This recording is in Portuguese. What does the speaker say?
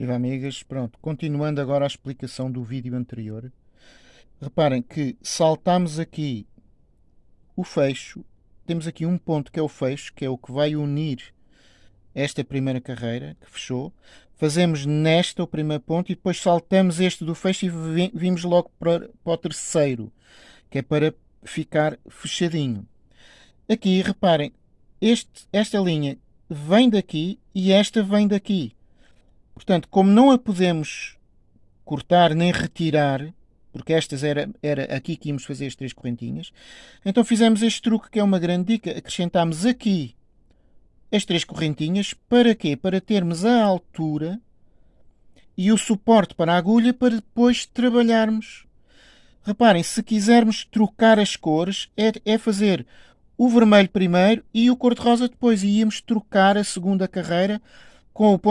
Viva amigas, pronto, continuando agora a explicação do vídeo anterior, reparem que saltamos aqui o fecho, temos aqui um ponto que é o fecho, que é o que vai unir esta primeira carreira, que fechou, fazemos nesta o primeiro ponto e depois saltamos este do fecho e vimos logo para, para o terceiro, que é para ficar fechadinho. Aqui, reparem, este, esta linha vem daqui e esta vem daqui. Portanto, como não a podemos cortar nem retirar, porque estas era, era aqui que íamos fazer as três correntinhas, então fizemos este truque que é uma grande dica. Acrescentámos aqui as três correntinhas. Para quê? Para termos a altura e o suporte para a agulha para depois trabalharmos. Reparem, se quisermos trocar as cores, é, é fazer o vermelho primeiro e o cor-de-rosa depois. E íamos trocar a segunda carreira com o ponto